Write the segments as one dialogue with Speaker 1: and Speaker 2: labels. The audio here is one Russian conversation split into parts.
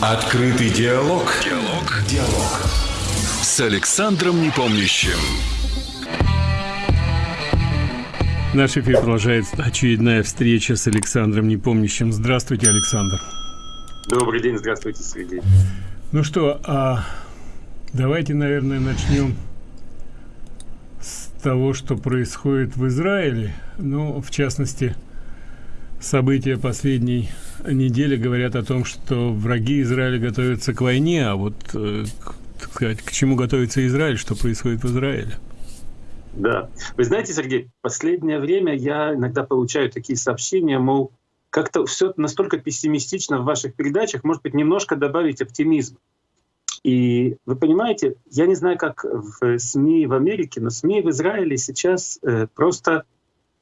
Speaker 1: Открытый диалог. Диалог. Диалог. С Александром Непомнящим.
Speaker 2: Наш эфир продолжает очередная встреча с Александром Непомнящим. Здравствуйте, Александр.
Speaker 3: Добрый день, здравствуйте, Сергей.
Speaker 2: Ну что, а давайте, наверное, начнем с того, что происходит в Израиле. Ну, в частности, события последней недели говорят о том, что враги Израиля готовятся к войне, а вот, э, так сказать, к чему готовится Израиль, что происходит в Израиле?
Speaker 3: Да. Вы знаете, Сергей, последнее время я иногда получаю такие сообщения, мол, как-то все настолько пессимистично в ваших передачах, может быть, немножко добавить оптимизм. И вы понимаете, я не знаю, как в СМИ в Америке, но СМИ в Израиле сейчас э, просто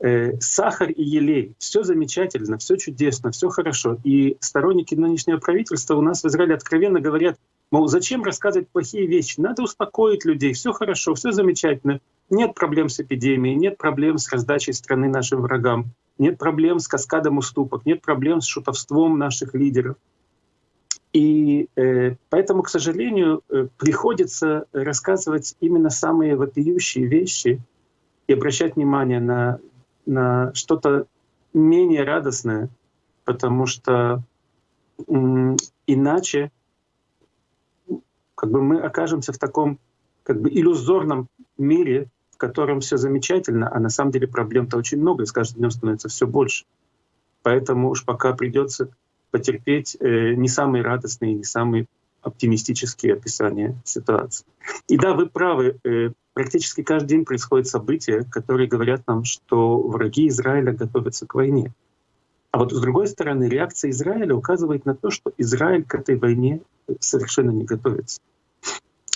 Speaker 3: э, сахар и елей. Все замечательно, все чудесно, все хорошо. И сторонники нынешнего правительства у нас в Израиле откровенно говорят, мол, зачем рассказывать плохие вещи? Надо успокоить людей, все хорошо, все замечательно. Нет проблем с эпидемией, нет проблем с раздачей страны нашим врагам, нет проблем с каскадом уступок, нет проблем с шутовством наших лидеров. И э, поэтому, к сожалению, э, приходится рассказывать именно самые вопиющие вещи и обращать внимание на что-то менее радостное, потому что иначе как бы мы окажемся в таком как бы иллюзорном мире, в котором все замечательно, а на самом деле проблем-то очень много, и с каждым днем становится все больше. Поэтому уж пока придется потерпеть э, не самые радостные, не самые оптимистические описания ситуации. И да, вы правы, э, практически каждый день происходят события, которые говорят нам, что враги Израиля готовятся к войне. А вот с другой стороны, реакция Израиля указывает на то, что Израиль к этой войне совершенно не готовится.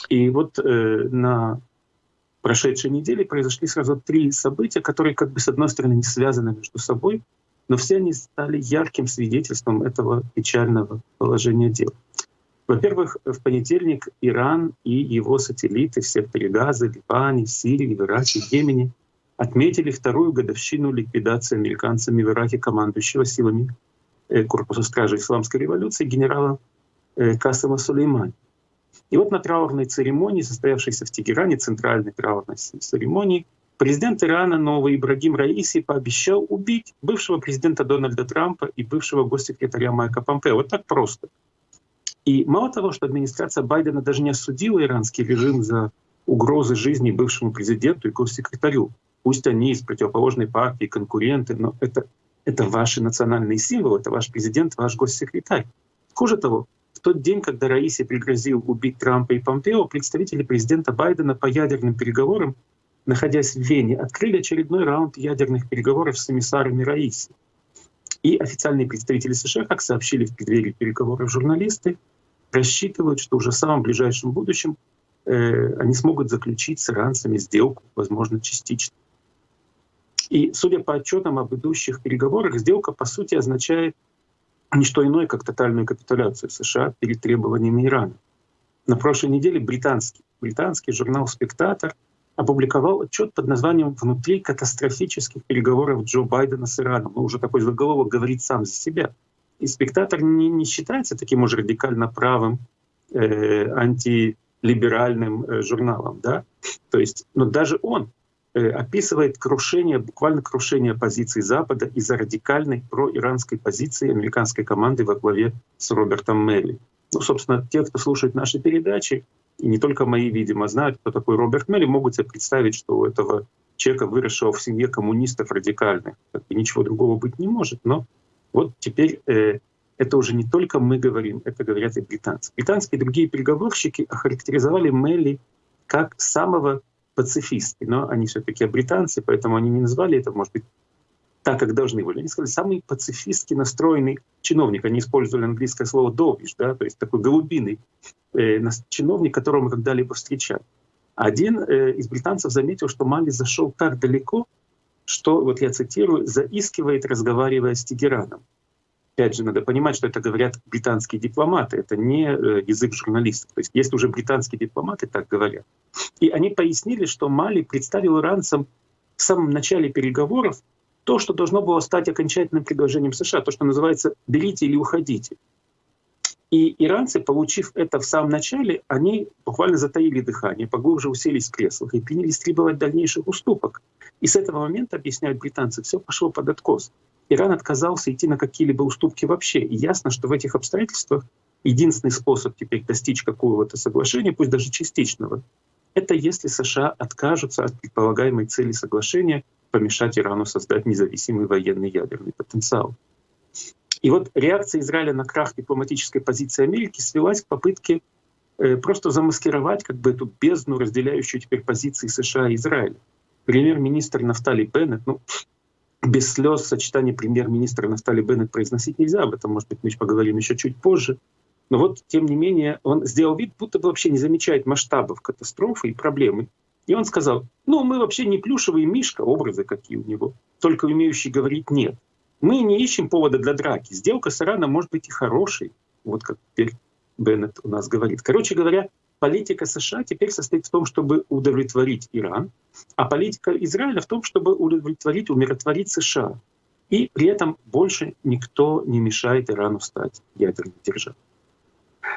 Speaker 3: И вот э, на прошедшей неделе произошли сразу три события, которые как бы с одной стороны не связаны между собой, но все они стали ярким свидетельством этого печального положения дел. Во-первых, в понедельник Иран и его сателлиты в секторе Газа, Ливане, Сирии, в Ираке, Йемене отметили вторую годовщину ликвидации американцами в Ираке командующего силами э, Корпуса стражи Исламской революции генерала э, Касама Сулеймани. И вот на траурной церемонии, состоявшейся в Тегеране, центральной траурной церемонии, президент Ирана новый Ибрагим Раиси пообещал убить бывшего президента Дональда Трампа и бывшего госсекретаря Майка Помпео. Вот так просто — и мало того, что администрация Байдена даже не осудила иранский режим за угрозы жизни бывшему президенту и госсекретарю, пусть они из противоположной партии, конкуренты, но это, это ваши национальные символы, это ваш президент, ваш госсекретарь. Хуже того, в тот день, когда Раиси пригрозил убить Трампа и Помпео, представители президента Байдена по ядерным переговорам, находясь в Вене, открыли очередной раунд ядерных переговоров с эмиссарами Раиси. И официальные представители США, как сообщили в преддверии переговоров журналисты, рассчитывают, что уже в самом ближайшем будущем э, они смогут заключить с иранцами сделку, возможно, частично. И судя по отчетам об идущих переговорах, сделка по сути означает не что иное, как тотальную капитуляцию США перед требованиями Ирана. На прошлой неделе британский, британский журнал «Спектатор» опубликовал отчет под названием «Внутри катастрофических переговоров Джо Байдена с Ираном». Ну, уже такой заголовок говорит сам за себя. И «Спектатор» не, не считается таким уже радикально правым, э, антилиберальным э, журналом. Да? То есть, но даже он э, описывает крушение, буквально крушение позиций Запада из-за радикальной проиранской позиции американской команды во главе с Робертом Мелли. Ну, собственно, те, кто слушает наши передачи, и не только мои, видимо, знают, кто такой Роберт Мелли, могут себе представить, что у этого человека, выросшего в семье коммунистов радикальных, ничего другого быть не может. Но вот теперь э, это уже не только мы говорим, это говорят и британцы. Британские и другие переговорщики охарактеризовали Мелли как самого пацифиста, но они все-таки британцы, поэтому они не назвали это, может быть, так, как должны были. Они сказали, самый пацифистски настроенный чиновник. Они использовали английское слово «довиш», да, то есть такой голубиный э, чиновник, которого мы когда-либо встречали. Один э, из британцев заметил, что Мали зашел так далеко, что, вот я цитирую, «заискивает, разговаривая с Тегераном». Опять же, надо понимать, что это говорят британские дипломаты, это не э, язык журналистов. То есть если уже британские дипломаты так говорят. И они пояснили, что Мали представил иранцам в самом начале переговоров то, что должно было стать окончательным предложением США, то, что называется «берите или уходите». И иранцы, получив это в самом начале, они буквально затаили дыхание, поглубже уселись в креслах и принялись требовать дальнейших уступок. И с этого момента, объясняют британцы, все пошло под откос. Иран отказался идти на какие-либо уступки вообще. И ясно, что в этих обстоятельствах единственный способ теперь достичь какого-то соглашения, пусть даже частичного, это если США откажутся от предполагаемой цели соглашения помешать Ирану создать независимый военный ядерный потенциал. И вот реакция Израиля на крах дипломатической позиции Америки свелась к попытке э, просто замаскировать как бы эту бездну, разделяющую теперь позиции США и Израиля. Премьер-министр Нафтали Беннет, ну, без слез сочетание премьер-министра Нафтали Беннет произносить нельзя, об этом, может быть, мы поговорим еще чуть позже. Но вот, тем не менее, он сделал вид, будто бы вообще не замечает масштабов катастрофы и проблемы. И он сказал, ну, мы вообще не плюшевый мишка, образы какие у него, только умеющий говорить «нет». Мы не ищем повода для драки. Сделка с Ираном может быть и хорошей, вот как теперь Беннет у нас говорит. Короче говоря, политика США теперь состоит в том, чтобы удовлетворить Иран, а политика Израиля в том, чтобы удовлетворить, умиротворить США. И при этом больше никто не мешает Ирану стать ядерной державой.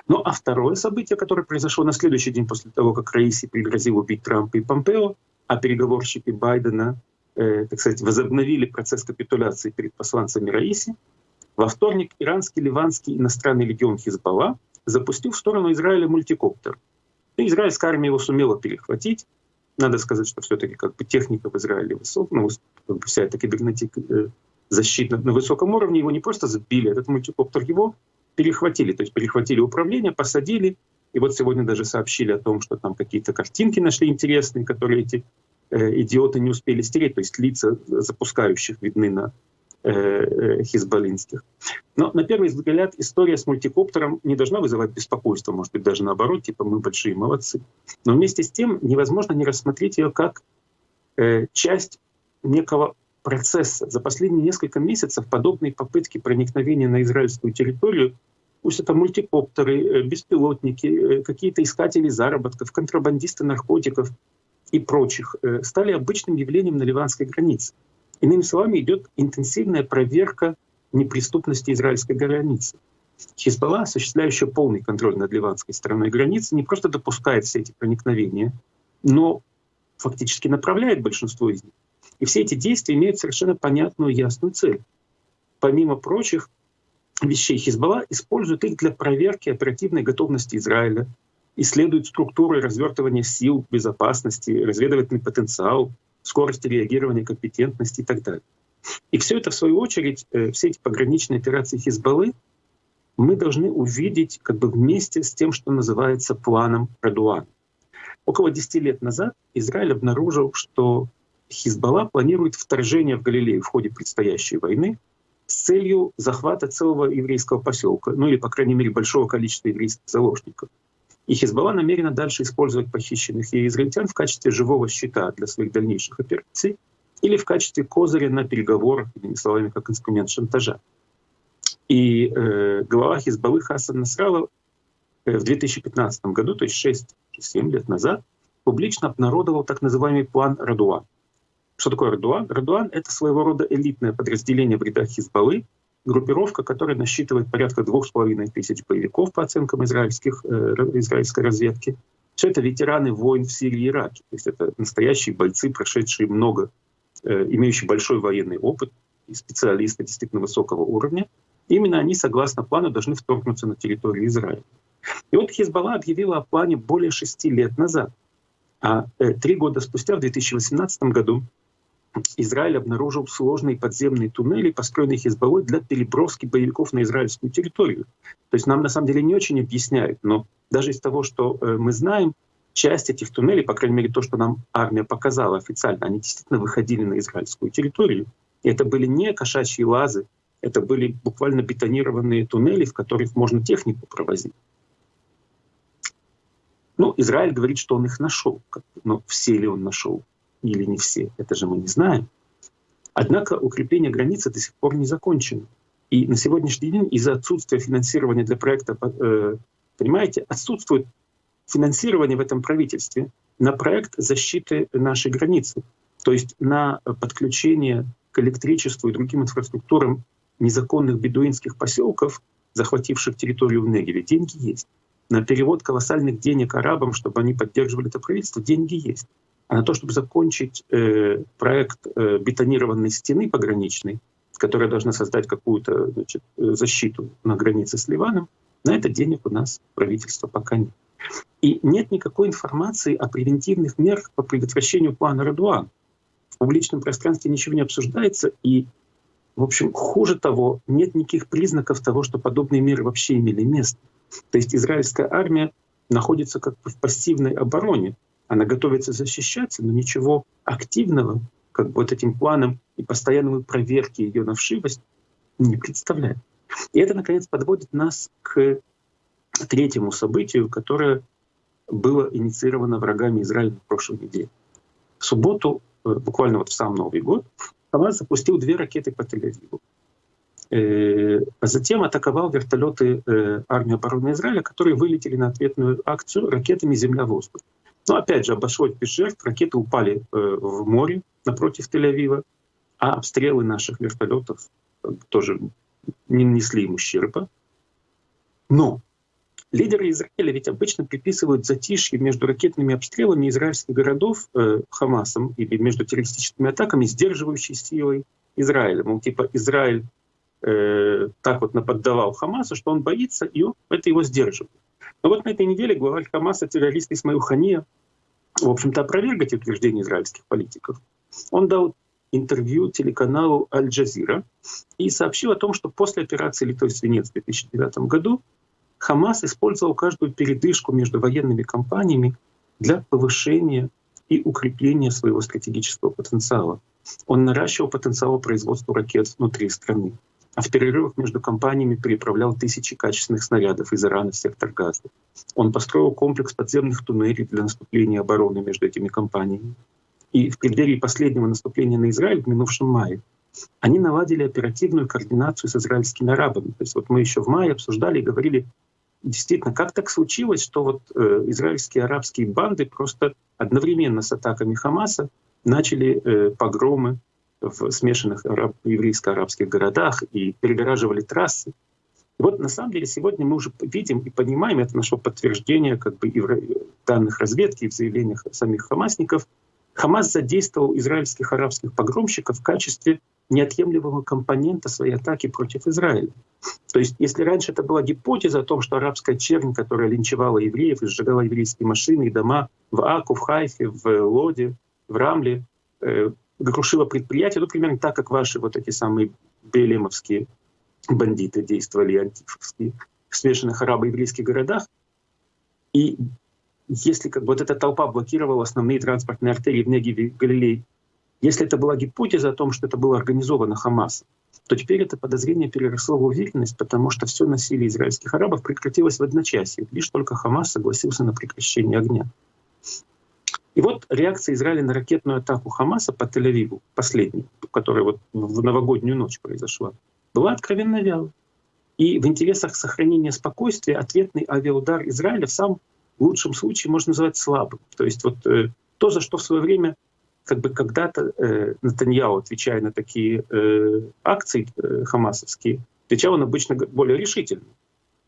Speaker 3: Ну а второе событие, которое произошло на следующий день после того, как Раиси пригрозил убить Трампа и Помпео, а переговорщики Байдена, э, так сказать, возобновили процесс капитуляции перед посланцами Раиси, во вторник иранский ливанский иностранный легион Хизбалла запустил в сторону Израиля мультикоптер. И израильская армия его сумела перехватить. Надо сказать, что все-таки как бы техника в Израиле высокая, ну, как бы вся эта кибернетика э, защита на высоком уровне, его не просто сбили, этот мультикоптер его перехватили, то есть перехватили управление, посадили, и вот сегодня даже сообщили о том, что там какие-то картинки нашли интересные, которые эти идиоты не успели стереть, то есть лица запускающих видны на э, э, хизбаллинских. Но на первый взгляд история с мультикоптером не должна вызывать беспокойство, может быть даже наоборот, типа мы большие молодцы. Но вместе с тем невозможно не рассмотреть ее как э, часть некого процесса. За последние несколько месяцев подобные попытки проникновения на израильскую территорию, пусть это мультикоптеры, э, беспилотники, э, какие-то искатели заработков, контрабандисты наркотиков и прочих, э, стали обычным явлением на ливанской границе. Иными словами, идет интенсивная проверка неприступности израильской границы. Хизбалла, осуществляющая полный контроль над ливанской стороной границы, не просто допускает все эти проникновения, но фактически направляет большинство из них. И все эти действия имеют совершенно понятную, ясную цель. Помимо прочих вещей, Хизбалла использует их для проверки оперативной готовности Израиля, исследует структуры развертывания сил безопасности, разведывательный потенциал, скорость реагирования, компетентности и так далее. И все это, в свою очередь, э, все эти пограничные операции Хизбаллы мы должны увидеть как бы вместе с тем, что называется планом Радуана. Около 10 лет назад Израиль обнаружил, что Хизбалла планирует вторжение в Галилею в ходе предстоящей войны с целью захвата целого еврейского поселка, ну или, по крайней мере, большого количества еврейских заложников. И Хизбалла намерена дальше использовать похищенных ей израильтян в качестве живого щита для своих дальнейших операций или в качестве козыря на переговорах, иными словами, как инструмент шантажа. И э, глава Хизбаллы Хасан Насрала э, в 2015 году, то есть 6-7 лет назад, публично обнародовал так называемый план Радуа. Что такое Радуан? Радуан — это своего рода элитное подразделение в рядах Хизбаллы, группировка, которая насчитывает порядка двух с половиной тысяч боевиков по оценкам израильских, э, израильской разведки. Все это ветераны войн в Сирии и Ираке. То есть это настоящие бойцы, прошедшие много, э, имеющие большой военный опыт, и специалисты действительно высокого уровня. Именно они, согласно плану, должны вторгнуться на территорию Израиля. И вот Хизбалла объявила о плане более шести лет назад. А э, три года спустя, в 2018 году, Израиль обнаружил сложные подземные туннели, построенные Хизбаллой для переброски боевиков на израильскую территорию. То есть нам на самом деле не очень объясняют, но даже из того, что э, мы знаем, часть этих туннелей, по крайней мере то, что нам армия показала официально, они действительно выходили на израильскую территорию. И это были не кошачьи лазы, это были буквально бетонированные туннели, в которых можно технику провозить. Ну, Израиль говорит, что он их нашел. Но все ли он нашел? Или не все, это же мы не знаем. Однако укрепление границы до сих пор не закончено. И на сегодняшний день из-за отсутствия финансирования для проекта, э, понимаете, отсутствует финансирование в этом правительстве на проект защиты нашей границы, то есть на подключение к электричеству и другим инфраструктурам незаконных бедуинских поселков захвативших территорию в Негеве, деньги есть. На перевод колоссальных денег арабам, чтобы они поддерживали это правительство, деньги есть. На то, чтобы закончить э, проект э, бетонированной стены пограничной, которая должна создать какую-то э, защиту на границе с Ливаном, на это денег у нас правительства пока нет. И нет никакой информации о превентивных мерах по предотвращению плана Радуан. В публичном пространстве ничего не обсуждается, и, в общем, хуже того, нет никаких признаков того, что подобные меры вообще имели место. То есть израильская армия находится как бы в пассивной обороне. Она готовится защищаться, но ничего активного, как бы вот этим планом и постоянной проверки ее на вшивость не представляет. И это, наконец, подводит нас к третьему событию, которое было инициировано врагами Израиля в прошлой неделе. В субботу, э, буквально вот в сам Новый год, Хамас запустил две ракеты по Тель-Авиву. Э, а затем атаковал вертолеты э, армии обороны Израиля, которые вылетели на ответную акцию ракетами «Земля-воздух». Но опять же, обошлось без жертв. Ракеты упали в море напротив Тель-Авива, а обстрелы наших вертолетов тоже не нанесли ему ущерба. Но Лидеры Израиля ведь обычно приписывают затишье между ракетными обстрелами израильских городов э, Хамасом или между террористическими атаками, сдерживающей силой Израиля. Мол, типа Израиль э, так вот наподдавал Хамасу, что он боится, и он, это его сдерживает. Но вот на этой неделе глава Хамаса, террорист Исмаил Хания, в общем-то, опроверг эти утверждения израильских политиков. Он дал интервью телеканалу Аль-Джазира и сообщил о том, что после операции «Литой свинец» в 2009 году Хамас использовал каждую передышку между военными кампаниями для повышения и укрепления своего стратегического потенциала. Он наращивал потенциал производства ракет внутри страны, а в перерывах между кампаниями переправлял тысячи качественных снарядов из Ирана в сектор Газа. Он построил комплекс подземных туннелей для наступления обороны между этими кампаниями. И в преддверии последнего наступления на Израиль в минувшем мае они наладили оперативную координацию с израильскими арабами. То есть вот мы еще в мае обсуждали и говорили, действительно, как так случилось, что вот э, израильские арабские банды просто одновременно с атаками Хамаса начали э, погромы в смешанных араб, еврейско-арабских городах и перегораживали трассы. И вот на самом деле сегодня мы уже видим и понимаем, это наше подтверждение как бы данных разведки, и в заявлениях самих хамасников, Хамас задействовал израильских арабских погромщиков в качестве неотъемлемого компонента своей атаки против Израиля. То есть если раньше это была гипотеза о том, что арабская чернь, которая линчевала евреев и сжигала еврейские машины и дома в Аку, в Хайфе, в Лоде, в Рамле, э, крушила предприятия, ну, примерно так, как ваши вот эти самые белемовские бандиты действовали, антифовские, в смешанных арабо-еврейских городах. И если как бы вот эта толпа блокировала основные транспортные артерии в Негеве и Галилее если это была гипотеза о том, что это было организовано Хамасом, то теперь это подозрение переросло в уверенность, потому что все насилие израильских арабов прекратилось в одночасье. Лишь только Хамас согласился на прекращение огня. И вот реакция Израиля на ракетную атаку Хамаса по Тель-Авиву, последнюю, которая вот в новогоднюю ночь произошла, была откровенно вялой. И в интересах сохранения спокойствия ответный авиаудар Израиля в самом лучшем случае можно назвать слабым. То есть вот э, то, за что в свое время как бы когда-то э, Натаньяу, отвечая на такие э, акции э, хамасовские, отвечал он обычно более решительно.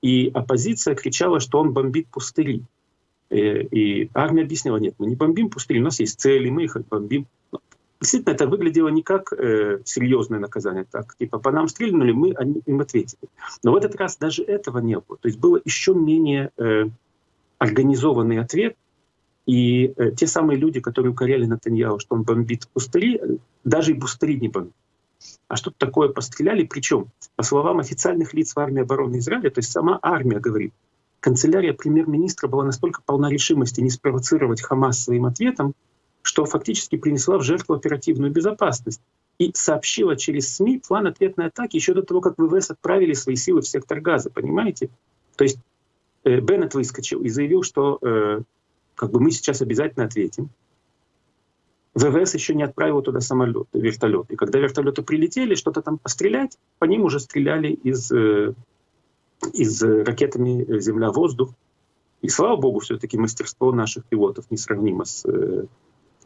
Speaker 3: И оппозиция кричала, что он бомбит пустыри. Э, и армия объяснила, нет, мы не бомбим пустыри, у нас есть цели, мы их бомбим. Действительно, это выглядело не как э, серьезное наказание, так типа по нам стрельнули, мы они, им ответили. Но в этот раз даже этого не было. То есть было еще менее э, организованный ответ, и э, те самые люди, которые укоряли Натаньяу, что он бомбит пустыри, даже и пустыри не бомбит. А что-то такое постреляли, причем, по словам официальных лиц в армии обороны Израиля, то есть сама армия говорит, канцелярия премьер-министра была настолько полна решимости не спровоцировать Хамас своим ответом, что фактически принесла в жертву оперативную безопасность и сообщила через СМИ план ответной атаки еще до того, как ВВС отправили свои силы в сектор газа, понимаете? То есть э, Беннет выскочил и заявил, что э, как бы мы сейчас обязательно ответим. ВВС еще не отправил туда самолет, вертолет. И когда вертолеты прилетели, что-то там пострелять, по ним уже стреляли из, э, из ракетами земля-воздух. И слава богу, все-таки мастерство наших пилотов несравнимо с э,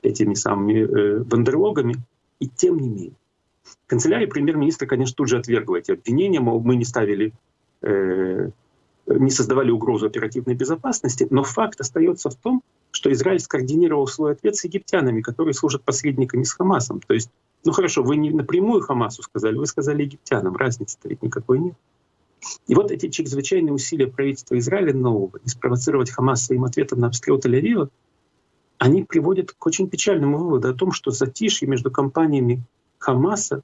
Speaker 3: этими самыми э, бандерлогами. И тем не менее. Канцелярия премьер-министра, конечно, тут же отвергла эти обвинения, мол, мы не ставили э, не создавали угрозу оперативной безопасности, но факт остается в том, что Израиль скоординировал свой ответ с египтянами, которые служат посредниками с Хамасом. То есть, ну хорошо, вы не напрямую Хамасу сказали, вы сказали египтянам, разницы-то ведь никакой нет. И вот эти чрезвычайные усилия правительства Израиля нового не спровоцировать Хамас своим ответом на обстрел Тель-Авива, они приводят к очень печальному выводу о том, что затишье между компаниями Хамаса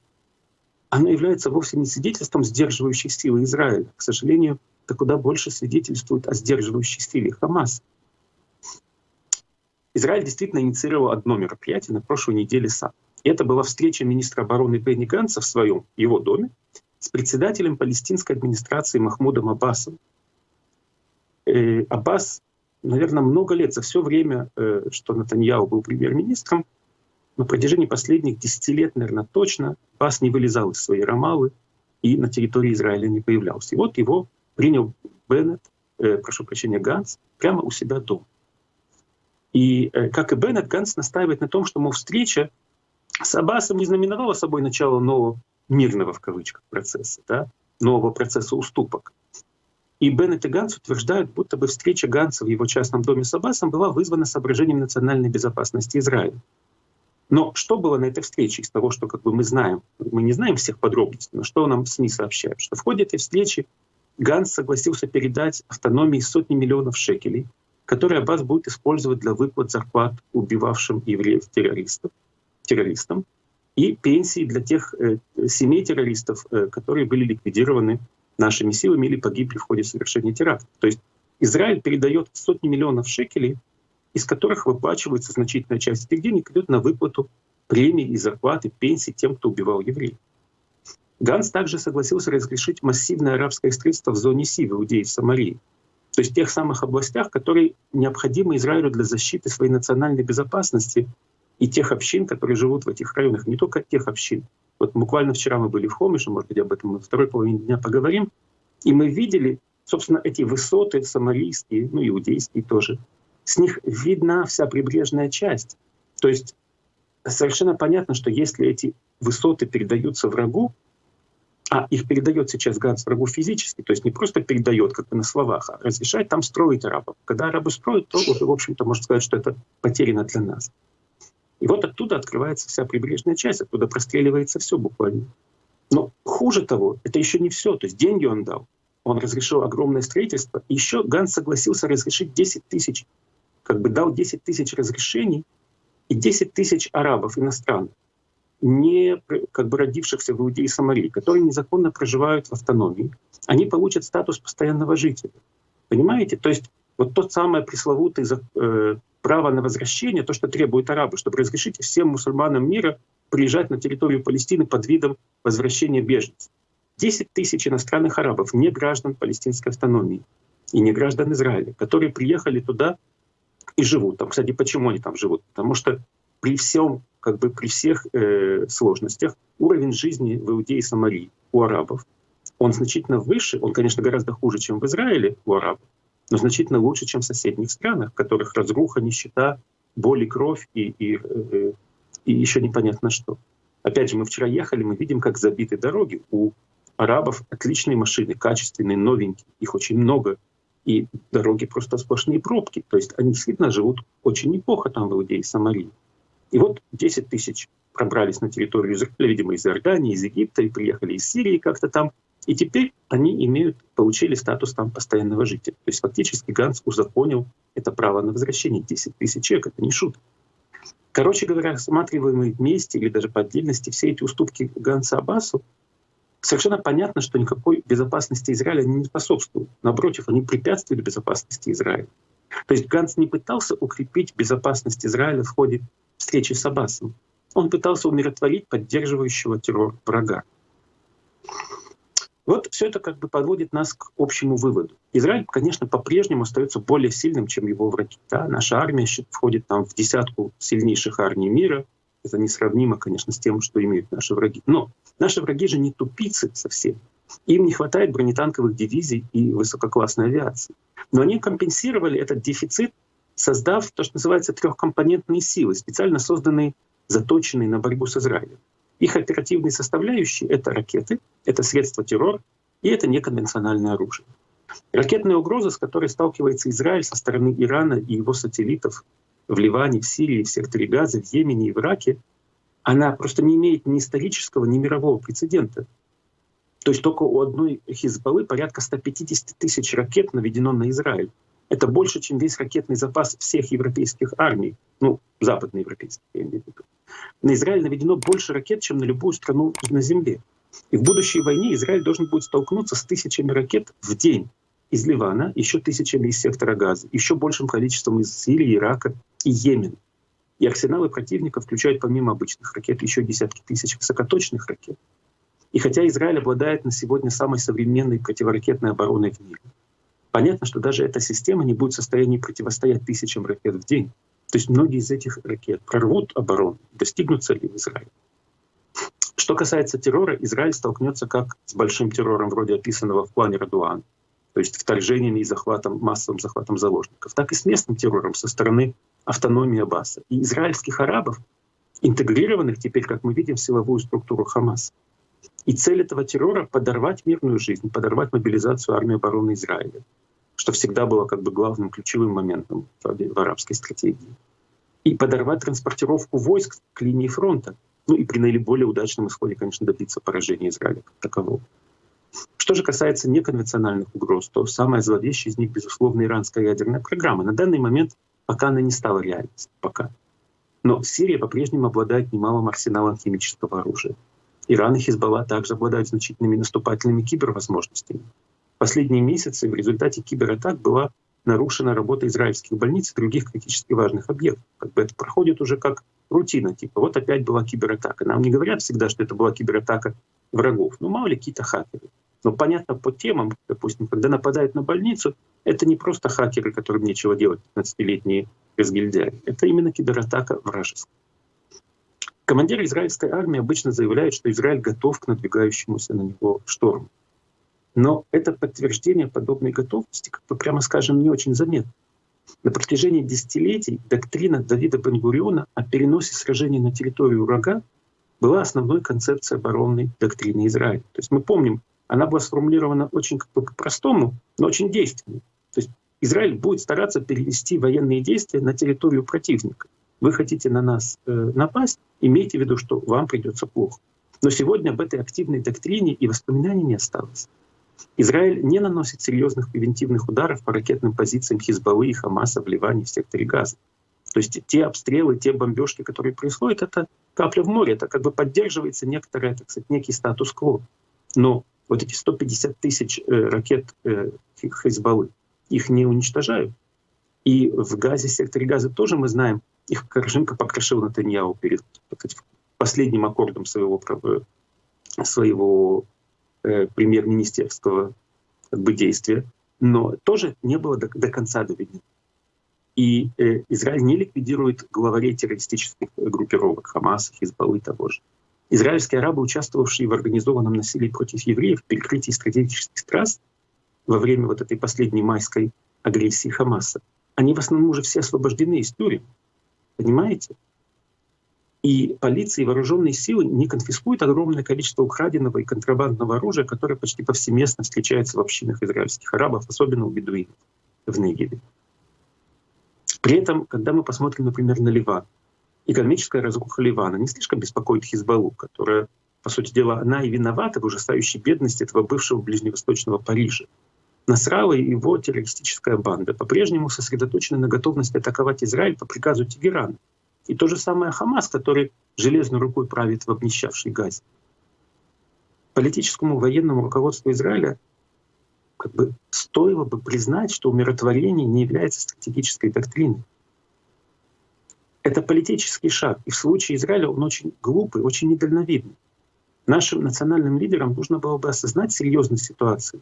Speaker 3: оно является вовсе не свидетельством сдерживающей силы Израиля. К сожалению, это куда больше свидетельствует о сдерживающей силе Хамас. Израиль действительно инициировал одно мероприятие на прошлой неделе сам. Это была встреча министра обороны Бенни Ганса в своем его доме с председателем палестинской администрации Махмудом Аббасом. Э, Аббас, наверное, много лет, за все время, э, что Натаньяу был премьер-министром, на протяжении последних 10 лет, наверное, точно, Аббас не вылезал из своей Рамалы и на территории Израиля не появлялся. И вот его принял Беннет, э, прошу прощения, Ганс, прямо у себя дома. И, э, как и Беннет, Ганс настаивает на том, что, мол, встреча с Аббасом не знаменовала собой начало нового мирного, в кавычках, процесса, да, нового процесса уступок. И Беннет и Ганс утверждают, будто бы встреча Ганса в его частном доме с Аббасом была вызвана соображением национальной безопасности Израиля. Но что было на этой встрече из того, что как бы мы знаем? Мы не знаем всех подробностей, но что нам СМИ сообщают? Что в ходе этой встречи Ганс согласился передать автономии сотни миллионов шекелей, которые Аббас будет использовать для выплат зарплат убивавшим евреев-террористов, террористам, и пенсии для тех э, семей террористов, э, которые были ликвидированы нашими силами или погибли в ходе совершения теракта. То есть Израиль передает сотни миллионов шекелей, из которых выплачивается значительная часть этих денег, идет на выплату премий и зарплаты, пенсий тем, кто убивал евреев. Ганс также согласился разрешить массивное арабское строительство в зоне Си, в Иудеи, в Самарии. То есть в тех самых областях, которые необходимы Израилю для защиты своей национальной безопасности и тех общин, которые живут в этих районах, не только тех общин. Вот буквально вчера мы были в Хомише, может быть, об этом мы второй половине дня поговорим, и мы видели, собственно, эти высоты самарийские, ну, иудейские тоже. С них видна вся прибрежная часть. То есть совершенно понятно, что если эти высоты передаются врагу, а их передает сейчас Ганс врагу физически, то есть не просто передает, как бы на словах, а разрешает там строить арабов. Когда арабы строят, то в общем-то, можно сказать, что это потеряно для нас. И вот оттуда открывается вся прибрежная часть, оттуда простреливается все буквально. Но хуже того, это еще не все. То есть деньги он дал, он разрешил огромное строительство. Еще Ганс согласился разрешить 10 тысяч, как бы дал 10 тысяч разрешений и 10 тысяч арабов иностранных не как бы родившихся в Иудее и Самарии, которые незаконно проживают в автономии, они получат статус постоянного жителя. Понимаете? То есть вот тот самое пресловутое э, право на возвращение, то, что требуют арабы, чтобы разрешить всем мусульманам мира приезжать на территорию Палестины под видом возвращения беженцев. 10 тысяч иностранных арабов, не граждан палестинской автономии и не граждан Израиля, которые приехали туда и живут там. Кстати, почему они там живут? Потому что при всем, как бы при всех э, сложностях уровень жизни в Иудее и Самарии у арабов, он значительно выше, он, конечно, гораздо хуже, чем в Израиле у арабов, но значительно лучше, чем в соседних странах, в которых разруха, нищета, боль и кровь и, и, э, и еще непонятно что. Опять же, мы вчера ехали, мы видим, как забиты дороги. У арабов отличные машины, качественные, новенькие, их очень много, и дороги просто сплошные пробки. То есть они действительно живут очень неплохо там в Иудее и Самарии. И вот 10 тысяч пробрались на территорию видимо, из Иордании, из Египта, и приехали из Сирии как-то там. И теперь они имеют, получили статус там постоянного жителя. То есть фактически Ганс узаконил это право на возвращение 10 тысяч человек. Это не шутка. Короче говоря, рассматриваемые вместе или даже по отдельности все эти уступки Ганса Аббасу, совершенно понятно, что никакой безопасности Израиля не способствуют. Напротив, они препятствуют безопасности Израиля. То есть Ганс не пытался укрепить безопасность Израиля в ходе встречи с Аббасом. Он пытался умиротворить поддерживающего террор врага. Вот все это как бы подводит нас к общему выводу. Израиль, конечно, по-прежнему остается более сильным, чем его враги. Да? Наша армия входит там в десятку сильнейших армий мира. Это несравнимо, конечно, с тем, что имеют наши враги. Но наши враги же не тупицы совсем. Им не хватает бронетанковых дивизий и высококлассной авиации. Но они компенсировали этот дефицит создав то, что называется трехкомпонентные силы, специально созданные, заточенные на борьбу с Израилем. Их оперативные составляющие — это ракеты, это средства террора И это неконвенциональное оружие. Ракетная угроза, с которой сталкивается Израиль со стороны Ирана и его сателлитов в Ливане, в Сирии, в секторе Газа, в Йемене и в Ираке, она просто не имеет ни исторического, ни мирового прецедента. То есть только у одной Хизбаллы порядка 150 тысяч ракет наведено на Израиль. Это больше, чем весь ракетный запас всех европейских армий, ну, западноевропейских, я имею в виду. На Израиль наведено больше ракет, чем на любую страну на Земле. И в будущей войне Израиль должен будет столкнуться с тысячами ракет в день из Ливана, еще тысячами из сектора Газа, еще большим количеством из Сирии, Ирака и Йемена. И арсеналы противника включают помимо обычных ракет еще десятки тысяч высокоточных ракет. И хотя Израиль обладает на сегодня самой современной противоракетной обороной в мире, понятно, что даже эта система не будет в состоянии противостоять тысячам ракет в день. То есть многие из этих ракет прорвут оборону, достигнут цели в Израиле. Что касается террора, Израиль столкнется как с большим террором, вроде описанного в плане Радуан, то есть вторжениями и захватом, массовым захватом заложников, так и с местным террором со стороны автономии Аббаса и израильских арабов, интегрированных теперь, как мы видим, в силовую структуру Хамас. И цель этого террора — подорвать мирную жизнь, подорвать мобилизацию армии обороны Израиля, что всегда было как бы главным ключевым моментом в арабской стратегии. И подорвать транспортировку войск к линии фронта, ну и при наиболее удачном исходе, конечно, добиться поражения Израиля как такового. Что же касается неконвенциональных угроз, то самая зловещая из них, безусловно, иранская ядерная программа. На данный момент пока она не стала реальностью, пока. Но Сирия по-прежнему обладает немалым арсеналом химического оружия. Иран и Хизбалла также обладают значительными наступательными кибервозможностями. Последние месяцы в результате кибератак была нарушена работа израильских больниц и других критически важных объектов. Как бы это проходит уже как рутина, типа вот опять была кибератака. Нам не говорят всегда, что это была кибератака врагов. Ну мало ли какие-то хакеры. Но понятно по темам, допустим, когда нападают на больницу, это не просто хакеры, которым нечего делать, 15-летние разгильдяи. Это именно кибератака вражеская. Командиры израильской армии обычно заявляют, что Израиль готов к надвигающемуся на него шторму. Но это подтверждение подобной готовности, как бы прямо скажем, не очень заметно. На протяжении десятилетий доктрина Давида Бенгуриона о переносе сражений на территорию врага была основной концепцией оборонной доктрины Израиля. То есть мы помним, она была сформулирована очень как бы по-простому, но очень действенно. То есть Израиль будет стараться перевести военные действия на территорию противника. Вы хотите на нас э, напасть, имейте в виду, что вам придется плохо. Но сегодня об этой активной доктрине и воспоминаний не осталось. Израиль не наносит серьезных превентивных ударов по ракетным позициям Хизбаллы и Хамаса в Ливане, в секторе Газа. То есть те обстрелы, те бомбежки, которые происходят, это капля в море, это как бы поддерживается некоторый, так сказать, некий статус-кво. Но вот эти 150 тысяч э, ракет э, Хизбаллы, их не уничтожают. И в Газе, секторе Газа тоже мы знаем, их Порошенко покрошил Натаньяу перед сказать, последним аккордом своего, своего э, премьер-министерского как бы, действия, но тоже не было до, до конца доведено. И э, Израиль не ликвидирует главарей террористических группировок Хамаса, Хизбаллы и того же. Израильские арабы, участвовавшие в организованном насилии против евреев, перекрытии стратегических трасс во время вот этой последней майской агрессии Хамаса, они в основном уже все освобождены из тюрем. Понимаете? И полиция и вооруженные силы не конфискуют огромное количество украденного и контрабандного оружия, которое почти повсеместно встречается в общинах израильских арабов, особенно у бедуинов в Негеве. При этом, когда мы посмотрим, например, на Ливан, экономическая разруха Ливана не слишком беспокоит Хизбаллу, которая, по сути дела, она и виновата в ужасающей бедности этого бывшего ближневосточного Парижа. Насрала и его террористическая банда по-прежнему сосредоточены на готовности атаковать Израиль по приказу Тегерана. И то же самое Хамас, который железной рукой правит в обнищавшей Газе. Политическому военному руководству Израиля как бы стоило бы признать, что умиротворение не является стратегической доктриной. Это политический шаг. И в случае Израиля он очень глупый, очень недальновидный. Нашим национальным лидерам нужно было бы осознать серьезность ситуации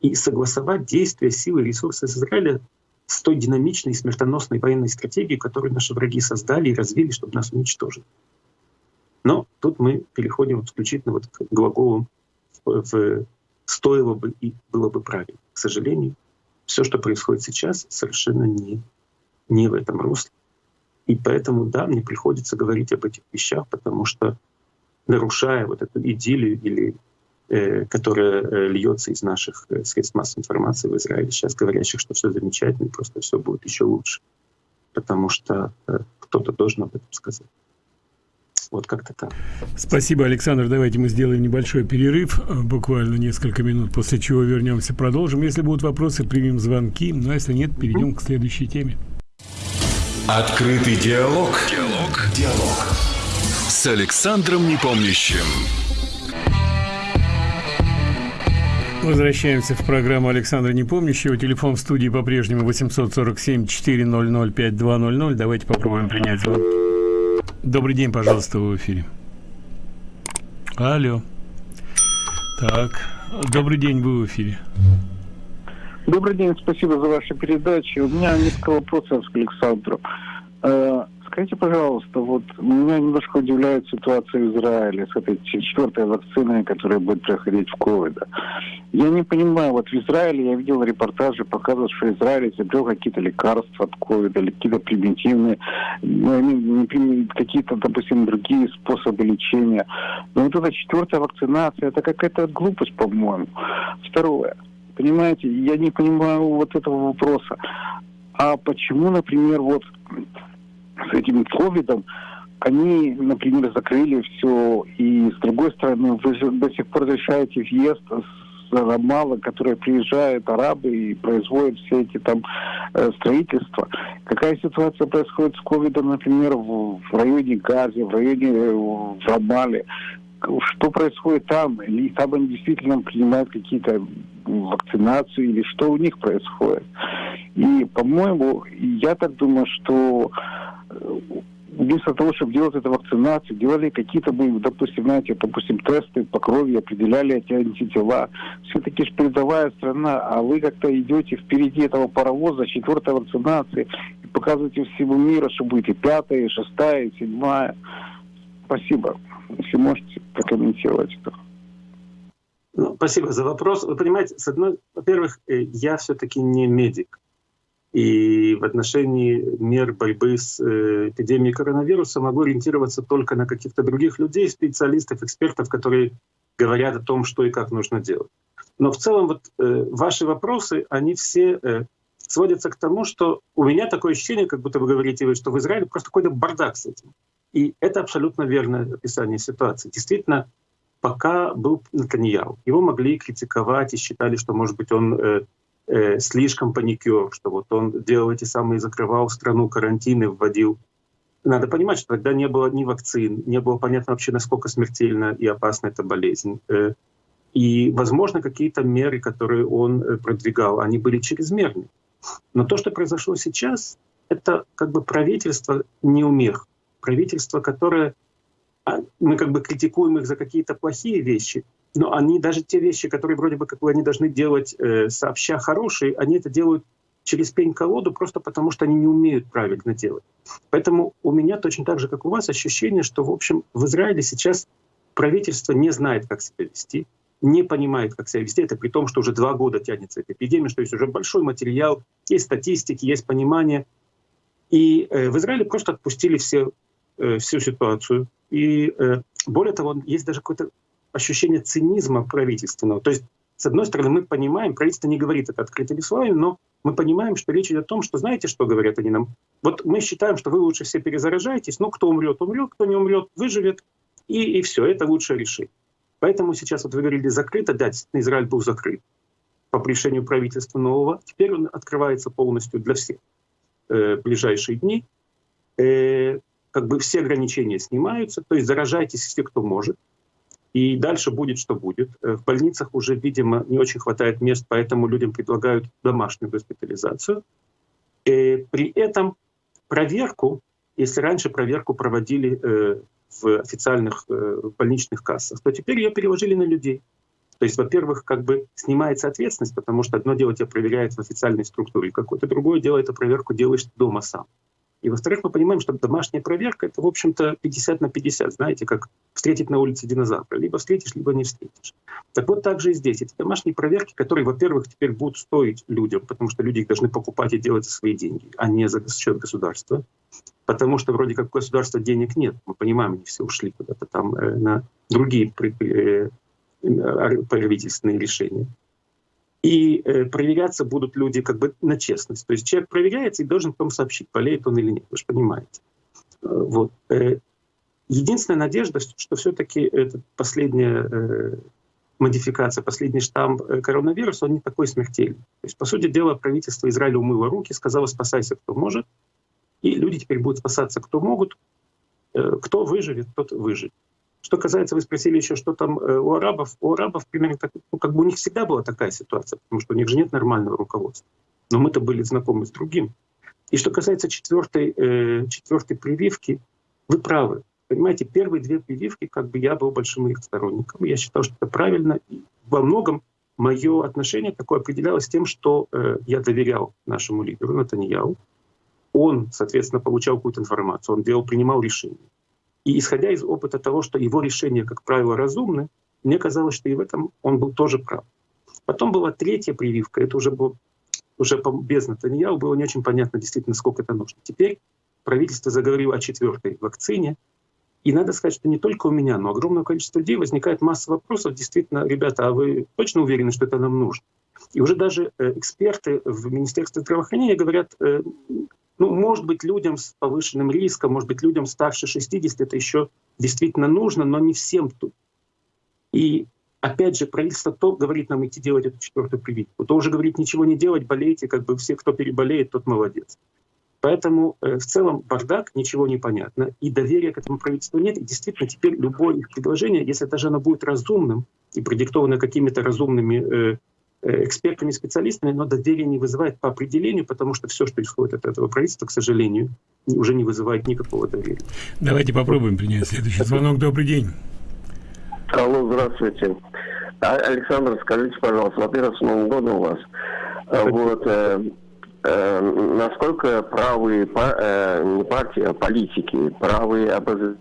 Speaker 3: и согласовать действия, силы и ресурсы Израиля с той динамичной и смертоносной военной стратегией, которую наши враги создали и развили, чтобы нас уничтожить. Но тут мы переходим исключительно вот к глаголам в «стоило бы и было бы правильно». К сожалению, все, что происходит сейчас, совершенно не, не в этом русле. И поэтому, да, мне приходится говорить об этих вещах, потому что нарушая вот эту идиллию или которая э, льется из наших э, средств массовой информации в Израиле, сейчас говорящих, что все замечательно, и просто все будет еще лучше. Потому что э, кто-то должен об этом сказать. Вот как-то так.
Speaker 2: Спасибо, Александр. Давайте мы сделаем небольшой перерыв, э, буквально несколько минут, после чего вернемся, продолжим. Если будут вопросы, примем звонки, но если нет, перейдем к следующей теме.
Speaker 1: Открытый диалог. Диалог. Диалог. С Александром Непомнящим.
Speaker 2: Возвращаемся в программу Александра Непомнящего. Телефон в студии по-прежнему 847-400-5200. Давайте попробуем принять звонок. Добрый день, пожалуйста, в эфире. Алло. Так, добрый день, вы в эфире.
Speaker 4: Добрый день, спасибо за ваши передачи. У меня несколько вопросов к Александру. Скажите, пожалуйста, вот меня немножко удивляет ситуация в Израиле с этой четвертой вакциной, которая будет проходить в ковид. Я не понимаю, вот в Израиле я видел репортажи, показывают, что Израиль изобрел какие-то лекарства от ковида, или какие-то примитивные, ну, какие-то, допустим, другие способы лечения. Но вот эта четвертая вакцинация, это какая-то глупость, по-моему. Второе. Понимаете, я не понимаю вот этого вопроса. А почему, например, вот с этим ковидом они, например, закрыли все, и с другой стороны, вы до сих пор разрешаете въезд с Рамала, которые приезжают арабы и производят все эти там э, строительства. Какая ситуация происходит с ковидом, например, в, районе Гази, в районе э, в Рамале? что происходит там, или там они действительно принимают какие-то вакцинацию, или что у них происходит. И, по-моему, я так думаю, что вместо того, чтобы делать эту вакцинацию, делали какие-то, допустим, знаете, допустим, тесты по крови, определяли эти антитела. Все-таки же передовая страна, а вы как-то идете впереди этого паровоза, четвертой вакцинации, и показываете всему миру, что будет и пятая, и шестая, и седьмая. Спасибо. Если можете прокомментировать это.
Speaker 3: Ну, спасибо за вопрос. Вы понимаете, с одной, во-первых, э, я все-таки не медик. И в отношении мер борьбы с э, эпидемией коронавируса могу ориентироваться только на каких-то других людей, специалистов, экспертов, которые говорят о том, что и как нужно делать. Но в целом вот э, ваши вопросы, они все э, сводятся к тому, что у меня такое ощущение, как будто вы говорите, что в Израиле просто какой-то бардак с этим. И это абсолютно верное описание ситуации. Действительно, пока был Натаньяу, его могли критиковать и считали, что, может быть, он э, э, слишком паникер, что вот он делал эти самые, закрывал страну, карантины вводил. Надо понимать, что тогда не было ни вакцин, не было понятно вообще, насколько смертельна и опасна эта болезнь. Э, и, возможно, какие-то меры, которые он э, продвигал, они были чрезмерны. Но то, что произошло сейчас, это как бы правительство неумех правительство, которое а, мы как бы критикуем их за какие-то плохие вещи, но они даже те вещи, которые вроде бы как бы они должны делать э, сообща хорошие, они это делают через пень-колоду просто потому, что они не умеют правильно делать. Поэтому у меня точно так же, как у вас, ощущение, что, в общем, в Израиле сейчас правительство не знает, как себя вести, не понимает, как себя вести. Это при том, что уже два года тянется эта эпидемия, что есть уже большой материал, есть статистики, есть понимание. И э, в Израиле просто отпустили все Э, всю ситуацию. И э, более того, есть даже какое-то ощущение цинизма правительственного. То есть, с одной стороны, мы понимаем, правительство не говорит это открытыми словами, но мы понимаем, что речь идет о том, что знаете, что говорят они нам? Вот мы считаем, что вы лучше все перезаражаетесь, но кто умрет, умрет, кто не умрет, выживет, и, и все, это лучшее решение. Поэтому сейчас, вот вы говорили, закрыто, да, Израиль был закрыт по решению правительства нового. Теперь он открывается полностью для всех э, ближайшие дни. Э, как бы все ограничения снимаются, то есть заражайтесь все, кто может, и дальше будет, что будет. Э, в больницах уже, видимо, не очень хватает мест, поэтому людям предлагают домашнюю госпитализацию. И э, при этом проверку, если раньше проверку проводили э, в официальных больничных кассах, то теперь ее переложили на людей. То есть, во-первых, как бы снимается ответственность, потому что одно дело тебя проверяет в официальной структуре какое-то, другое дело эту проверку делаешь дома сам. И во-вторых, мы понимаем, что домашняя проверка — это, в общем-то, 50 на 50, знаете, как встретить на улице динозавра. Либо встретишь, либо не встретишь. Так вот, также и здесь. Эти домашние проверки, которые, во-первых, теперь будут стоить людям, потому что люди их должны покупать и делать за свои деньги, а не за счет государства. Потому что вроде как у государства денег нет. Мы понимаем, они все ушли куда-то там э, на другие э, правительственные решения. И э, проверяться будут люди как бы на честность. То есть человек проверяется и должен потом сообщить, болеет он или нет. Вы же понимаете. Э, вот. Э, единственная надежда, что все-таки эта последняя модификация, последний штамм коронавируса, он не такой смертельный. То есть, по сути дела, правительство Израиля умыло руки, сказало «спасайся, кто может», и люди теперь будут спасаться, кто могут, кто выживет, тот выживет. Что касается, вы спросили еще, что там э, у арабов. У арабов примерно так, ну, как бы у них всегда была такая ситуация, потому что у них же нет нормального руководства. Но мы-то были знакомы с другим. И что касается четвертой, э, четвертой прививки, вы правы. Понимаете, первые две прививки, как бы я был большим их сторонником. Я считал, что это правильно. И во многом мое отношение такое определялось тем, что э, я доверял нашему лидеру Натаньяу. Он, соответственно, получал какую-то информацию, он делал, принимал решения. И исходя из опыта того, что его решения, как правило, разумны, мне казалось, что и в этом он был тоже прав. Потом была третья прививка, это уже было уже без Натаньяу, было не очень понятно действительно, сколько это нужно. Теперь правительство заговорило о четвертой вакцине, и надо сказать, что не только у меня, но огромное количество людей возникает масса вопросов. Действительно, ребята, а вы точно уверены, что это нам нужно? И уже даже э, эксперты в Министерстве здравоохранения говорят, э, ну, может быть, людям с повышенным риском, может быть, людям старше 60 это еще действительно нужно, но не всем тут. И опять же, правительство то говорит нам идти делать эту четвертую прививку, то уже говорит ничего не делать, болейте, как бы все, кто переболеет, тот молодец. Поэтому э, в целом бардак, ничего не понятно, и доверия к этому правительству нет. И действительно, теперь любое их предложение, если даже оно будет разумным и продиктовано какими-то разумными э, экспертами, специалистами, но доверие не вызывает по определению, потому что все, что исходит от этого правительства, к сожалению, уже не вызывает никакого доверия.
Speaker 2: Давайте попробуем принять следующий звонок. Добрый день.
Speaker 5: Алло, здравствуйте. А, Александр, скажите, пожалуйста, во-первых, с Новым годом у вас. А, вот, э, э, насколько правые, э, не партии, а политики, правые обоз...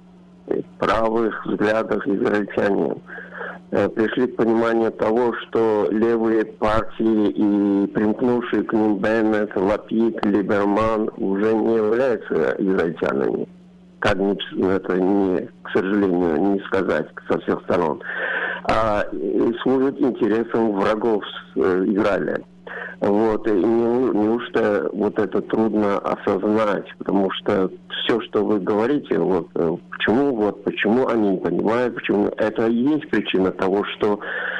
Speaker 5: правых взглядах израильтяне Э, пришли к пониманию того, что левые партии и примкнувшие к ним Беннет, Лапид, Либерман уже не являются израильтянами. Как это не, к сожалению, не сказать со всех сторон. А служат интересам врагов э, Израиля. Вот, и не, неужто вот это трудно осознать, потому что все, что вы говорите, вот э, почему, вот почему они не понимают, почему это и есть причина того, что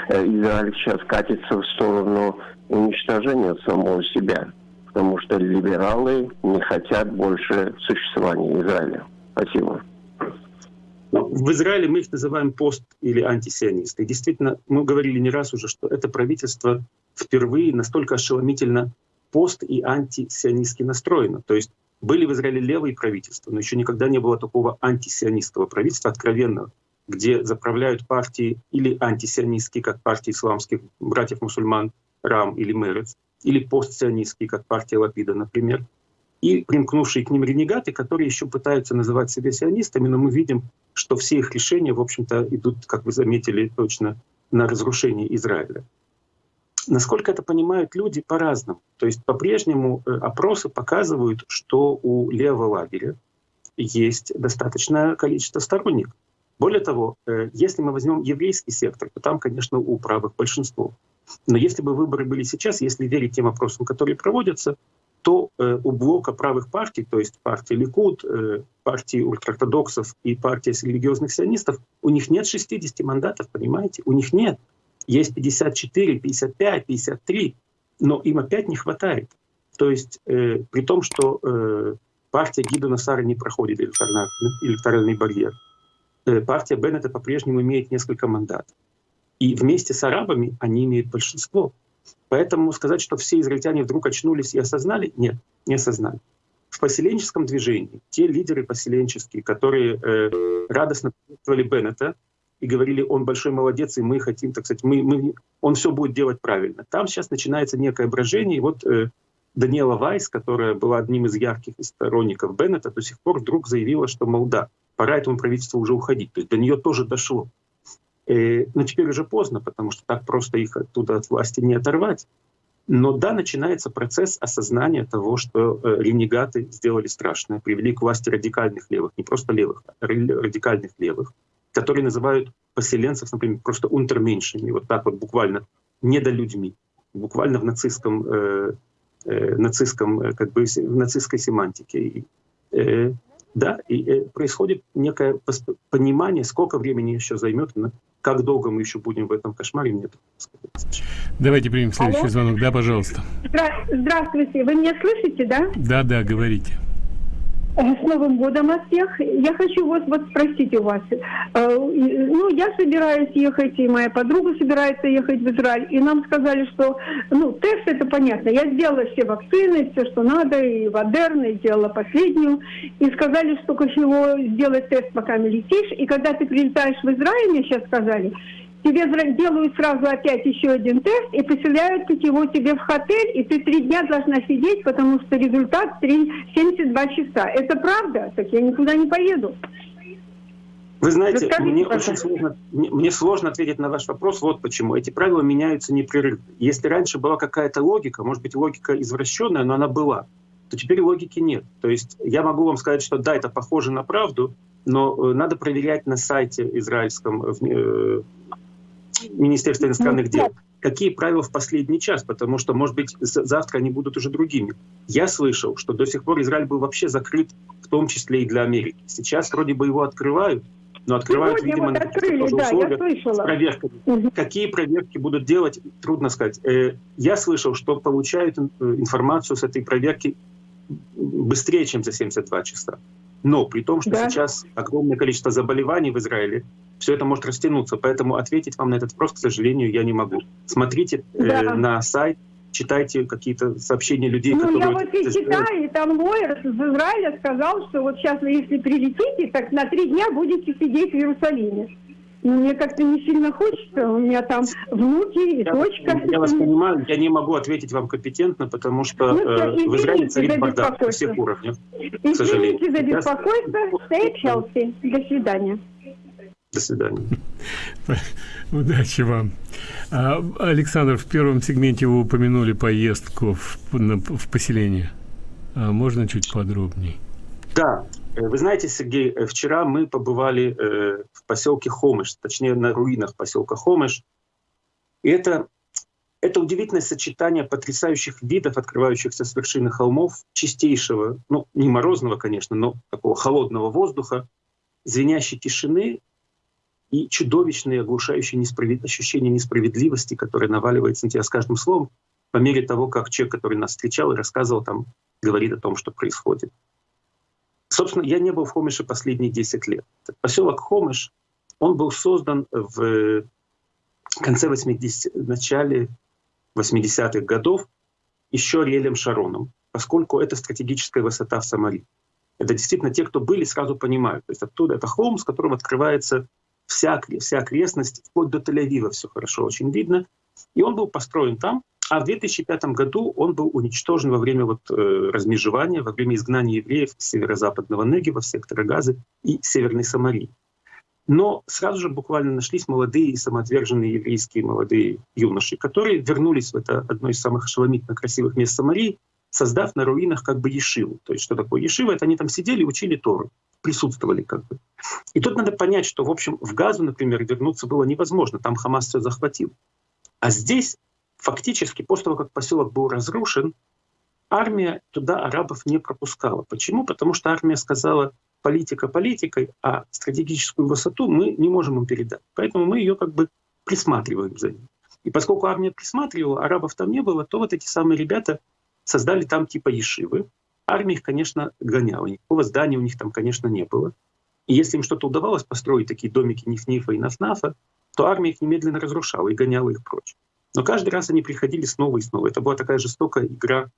Speaker 5: э, Израиль сейчас катится в сторону уничтожения самого себя, потому что либералы не хотят больше существования Израиля. Спасибо.
Speaker 3: Ну, в Израиле мы их называем пост- или антисионисты. И действительно, мы говорили не раз уже, что это правительство впервые настолько ошеломительно пост- и антисионистски настроено. То есть были в Израиле левые правительства, но еще никогда не было такого антисионистского правительства откровенного, где заправляют партии или антисионистские, как партии исламских братьев-мусульман, Рам или Мерец, или постсионистские, как партия Лапида, например, и примкнувшие к ним ренегаты, которые еще пытаются называть себя сионистами, но мы видим, что все их решения, в общем-то, идут, как вы заметили точно, на разрушение Израиля. Насколько это понимают люди по-разному. То есть по-прежнему э, опросы показывают, что у левого лагеря есть достаточное количество сторонников. Более того, э, если мы возьмем еврейский сектор, то там, конечно, у правых большинство. Но если бы выборы были сейчас, если верить тем опросам, которые проводятся, то э, у блока правых партий, то есть партии Ликуд, э, партии ультраортодоксов и партии религиозных сионистов, у них нет 60 мандатов, понимаете? У них нет. Есть 54, 55, 53, но им опять не хватает. То есть э, при том, что э, партия Гидона Сара не проходит электоральный, барьер, э, партия Беннета по-прежнему имеет несколько мандатов. И вместе с арабами они имеют большинство. Поэтому сказать, что все израильтяне вдруг очнулись и осознали, нет, не осознали. В поселенческом движении те лидеры поселенческие, которые э, радостно приветствовали Беннета и говорили, он большой молодец, и мы хотим, так сказать, мы, мы, он все будет делать правильно. Там сейчас начинается некое брожение, и вот э, Даниэла Вайс, которая была одним из ярких сторонников Беннета, до сих пор вдруг заявила, что, мол, да, пора этому правительству уже уходить. То есть до нее тоже дошло. Э, но теперь уже поздно, потому что так просто их оттуда от власти не оторвать. Но да, начинается процесс осознания того, что э, ренегаты сделали страшное, привели к власти радикальных левых, не просто левых, а радикальных левых, которые называют поселенцев, например, просто унтерменьшами, вот так вот буквально, недолюдьми, буквально в нацистском, э, э, нацистском э, как бы, в нацистской семантике. И, э, да, и происходит некое понимание, сколько времени еще займет, как долго мы еще будем в этом кошмаре, нет.
Speaker 2: Давайте примем следующий Алло? звонок. Да, пожалуйста.
Speaker 6: Здравствуйте, вы меня слышите, да?
Speaker 2: Да, да, говорите.
Speaker 6: Э, с Новым годом вас всех. Я хочу вас вот спросить у вас. Э, ну, я собираюсь ехать, и моя подруга собирается ехать в Израиль. И нам сказали, что, ну, тест это понятно. Я сделала все вакцины, все, что надо, и Модерна, и сделала последнюю. И сказали, что кошело сделать тест, пока не летишь. И когда ты прилетаешь в Израиль, мне сейчас сказали, тебе делают сразу опять еще один тест и поселяют его тебе в отель, и ты три дня должна сидеть, потому что результат 3, 72 часа. Это правда? Так я никуда не поеду.
Speaker 3: Вы знаете, Расскажите, мне очень сложно, мне, мне сложно ответить на ваш вопрос. Вот почему. Эти правила меняются непрерывно. Если раньше была какая-то логика, может быть, логика извращенная, но она была, то теперь логики нет. То есть я могу вам сказать, что да, это похоже на правду, но э, надо проверять на сайте израильском, э, Министерства иностранных дел, какие правила в последний час, потому что, может быть, завтра они будут уже другими. Я слышал, что до сих пор Израиль был вообще закрыт, в том числе и для Америки. Сейчас вроде бы его открывают, но открывают, Сегодня видимо, вот открыли, на да, условиях с проверками. Угу. Какие проверки будут делать, трудно сказать. Э, я слышал, что получают э, информацию с этой проверки быстрее, чем за 72 часа. Но при том, что да. сейчас огромное количество заболеваний в Израиле, все это может растянуться. Поэтому ответить вам на этот вопрос, к сожалению, я не могу. Смотрите э, да. э, на сайт, читайте какие-то сообщения людей,
Speaker 6: ну,
Speaker 3: которые...
Speaker 6: Ну, я вот и читаю, и там лоер из Израиля сказал, что вот сейчас, если прилетите, так на три дня будете сидеть в Иерусалиме. Но мне как-то не сильно хочется, у меня там внуки и
Speaker 3: я,
Speaker 6: дочка.
Speaker 3: Я вас понимаю, я не могу ответить вам компетентно, потому что ну, э, в Израиле царит бардак на всех уровнях, к сожалению.
Speaker 6: Извините за беспокойство, stay healthy. До свидания.
Speaker 3: До свидания.
Speaker 2: Удачи вам. А, Александр, в первом сегменте вы упомянули поездку в, в поселение. А можно чуть подробнее?
Speaker 3: Да, Э, вы знаете, Сергей, э, вчера мы побывали э, в поселке Хомыш, точнее на руинах поселка Хомыш. И это, это удивительное сочетание потрясающих видов, открывающихся с вершины холмов, чистейшего, ну не морозного, конечно, но такого холодного воздуха, звенящей тишины и чудовищные, оглушающие несправед... ощущение несправедливости, которое наваливается на тебя с каждым словом, по мере того, как человек, который нас встречал и рассказывал, там говорит о том, что происходит. Собственно, я не был в Хомыше последние 10 лет. Поселок Хомыш, он был создан в конце 80 начале 80-х годов еще Риэлем Шароном, поскольку это стратегическая высота в Сомали. Это действительно те, кто были, сразу понимают. То есть оттуда это холм, с которым открывается вся, вся окрестность, вплоть до Тель-Авива все хорошо очень видно. И он был построен там, а в 2005 году он был уничтожен во время вот, э, размежевания, во время изгнания евреев с северо-западного Негева сектора Газы и Северной Самарии. Но сразу же буквально нашлись молодые и самоотверженные еврейские молодые юноши, которые вернулись в это одно из самых ошеломительно красивых мест Самарии, создав на руинах как бы ешиву. То есть что такое ешива? Это они там сидели и учили Тору, присутствовали как бы. И тут надо понять, что, в общем, в Газу, например, вернуться было невозможно, там Хамас все захватил. А здесь фактически после того, как поселок был разрушен, армия туда арабов не пропускала. Почему? Потому что армия сказала, политика политикой, а стратегическую высоту мы не можем им передать. Поэтому мы ее как бы присматриваем за ним. И поскольку армия присматривала, арабов там не было, то вот эти самые ребята создали там типа ешивы. Армия их, конечно, гоняла. Никакого здания у них там, конечно, не было. И если им что-то удавалось построить, такие домики Ниф-Нифа и Нафнафа, то армия их немедленно разрушала и гоняла их прочь. Но каждый раз они приходили снова и снова. Это была такая жестокая игра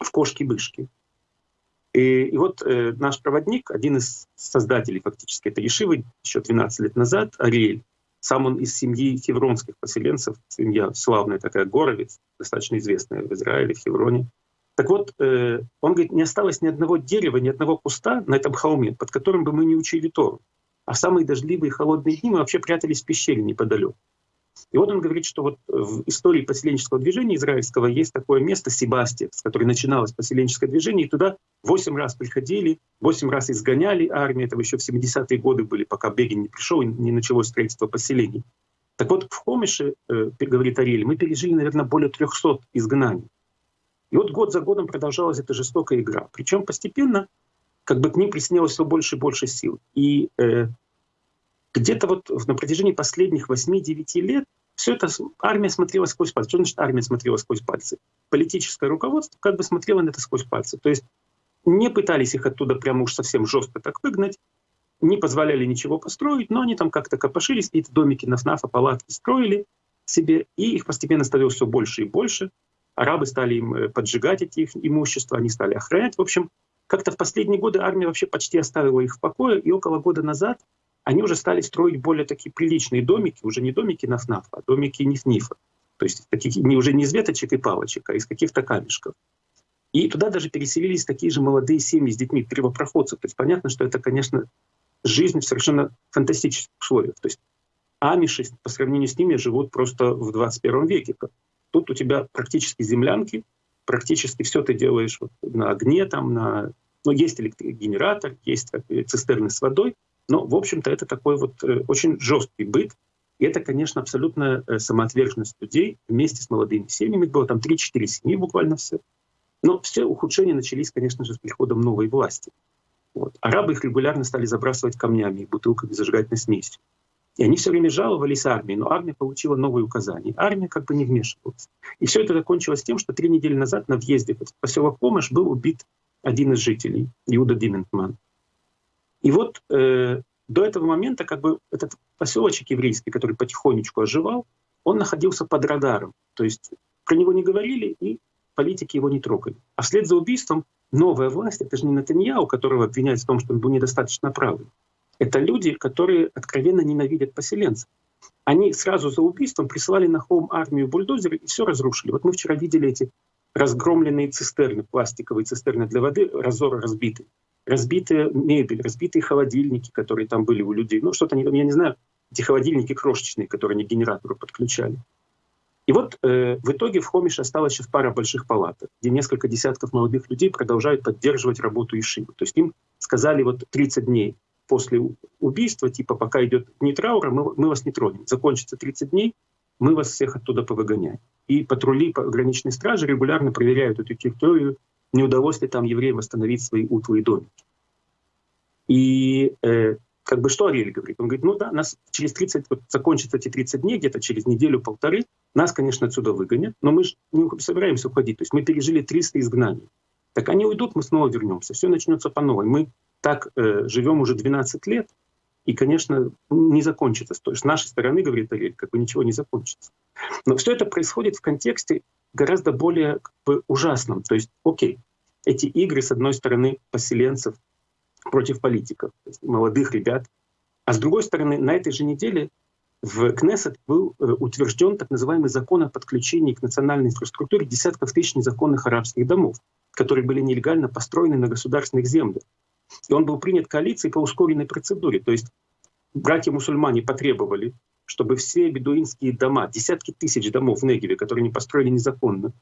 Speaker 3: в кошки-бышки. И, и вот э, наш проводник, один из создателей фактически этой Ешивы, еще 12 лет назад, Ариэль, сам он из семьи хевронских поселенцев, семья славная такая, Горовец, достаточно известная в Израиле, в Хевроне. Так вот, э, он говорит, не осталось ни одного дерева, ни одного куста на этом холме, под которым бы мы не учили Тору. А в самые дождливые и холодные дни мы вообще прятались в пещере неподалеку. И вот он говорит, что вот в истории поселенческого движения израильского есть такое место Себастьев, с которой начиналось поселенческое движение, и туда восемь раз приходили, восемь раз изгоняли армию, это еще в 70-е годы были, пока Бегин не пришел и не началось строительство поселений. Так вот, в Хомише, э, говорит Ариэль, мы пережили, наверное, более 300 изгнаний. И вот год за годом продолжалась эта жестокая игра. Причем постепенно как бы к ним приснилось все больше и больше сил. И э, где-то вот на протяжении последних 8-9 лет все это армия смотрела сквозь пальцы. Что значит армия смотрела сквозь пальцы? Политическое руководство как бы смотрело на это сквозь пальцы. То есть не пытались их оттуда прямо уж совсем жестко так выгнать, не позволяли ничего построить, но они там как-то копошились, какие-то домики на ФНАФа, палатки строили себе, и их постепенно становилось все больше и больше. Арабы стали им э, поджигать эти их имущества, они стали охранять. В общем, как-то в последние годы армия вообще почти оставила их в покое, и около года назад они уже стали строить более такие приличные домики, уже не домики на ФНАФ, а домики Ниф-Нифа. То есть таких, не, уже не из веточек и палочек, а из каких-то камешков. И туда даже переселились такие же молодые семьи с детьми, первопроходцев. То есть понятно, что это, конечно, жизнь в совершенно фантастических условиях. То есть амиши по сравнению с ними живут просто в 21 веке. Тут у тебя практически землянки, практически все ты делаешь вот на огне, там, на... ну, есть электрогенератор, есть цистерны с водой, но, в общем-то, это такой вот э, очень жесткий быт. И это, конечно, абсолютная э, самоотверженность людей вместе с молодыми семьями. Было там 3-4 семьи буквально все. Но все ухудшения начались, конечно же, с приходом новой власти. Вот. Арабы их регулярно стали забрасывать камнями и бутылками зажигательной смесью. И они все время жаловались армии, но армия получила новые указания. Армия как бы не вмешивалась. И все это закончилось тем, что три недели назад на въезде в поселок Помощь был убит один из жителей, Иуда Диментман. И вот э, до этого момента как бы этот поселочек еврейский, который потихонечку оживал, он находился под радаром. То есть про него не говорили, и политики его не трогали. А вслед за убийством новая власть, это же не Натаньяу, которого обвиняют в том, что он был недостаточно правый. Это люди, которые откровенно ненавидят поселенцев. Они сразу за убийством прислали на холм армию бульдозеры и все разрушили. Вот мы вчера видели эти разгромленные цистерны, пластиковые цистерны для воды, разоры разбитые. Разбитая мебель, разбитые холодильники, которые там были у людей. Ну, что-то, я не знаю, эти холодильники крошечные, которые они к генератору подключали. И вот э, в итоге в Хомише осталась сейчас пара больших палаток, где несколько десятков молодых людей продолжают поддерживать работу Ишивы. То есть им сказали вот 30 дней после убийства, типа пока идет дни траура, мы, мы вас не тронем. Закончится 30 дней, мы вас всех оттуда повыгоняем. И патрули пограничной стражи регулярно проверяют эту территорию, не удалось ли там евреям восстановить свои утлы и домики. И э, как бы что Ариэль говорит? Он говорит, ну да, нас через 30, вот закончатся эти 30 дней, где-то через неделю-полторы, нас, конечно, отсюда выгонят, но мы же не собираемся уходить. То есть мы пережили 300 изгнаний. Так они уйдут, мы снова вернемся, все начнется по новой. Мы так э, живем уже 12 лет, и, конечно, не закончится. То есть с нашей стороны, говорит Ариэль, как бы ничего не закончится. Но все это происходит в контексте гораздо более как бы, ужасном. То есть, окей, эти игры, с одной стороны, поселенцев против политиков, молодых ребят. А с другой стороны, на этой же неделе в Кнессет был э, утвержден так называемый закон о подключении к национальной инфраструктуре десятков тысяч незаконных арабских домов, которые были нелегально построены на государственных землях. И он был принят коалицией по ускоренной процедуре. То есть братья-мусульмане потребовали, чтобы все бедуинские дома, десятки тысяч домов в Негеве, которые они построили незаконно,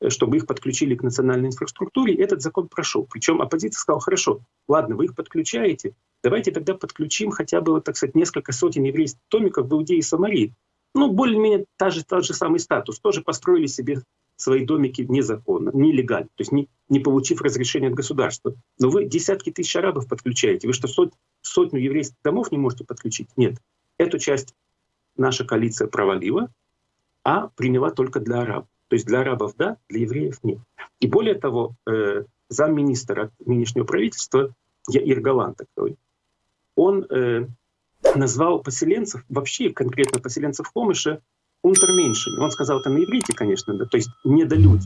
Speaker 3: Э, чтобы их подключили к национальной инфраструктуре, этот закон прошел. Причем оппозиция сказала, хорошо, ладно, вы их подключаете, давайте тогда подключим хотя бы, так сказать, несколько сотен еврейских томиков в Иудее и Самарии. Ну, более-менее та же, тот же самый статус. Тоже построили себе свои домики незаконно, нелегально, то есть не, не получив разрешения от государства. Но вы десятки тысяч арабов подключаете. Вы что, сот, сотню еврейских домов не можете подключить? Нет. Эту часть наша коалиция провалила, а приняла только для арабов. То есть для арабов да, для евреев нет. И более того, э, замминистра нынешнего правительства, Яир Галан такой, он э, назвал поселенцев, вообще конкретно поселенцев Хомыша, унтерменьшими. Он сказал это на иврите, конечно, да, то есть недолюдь.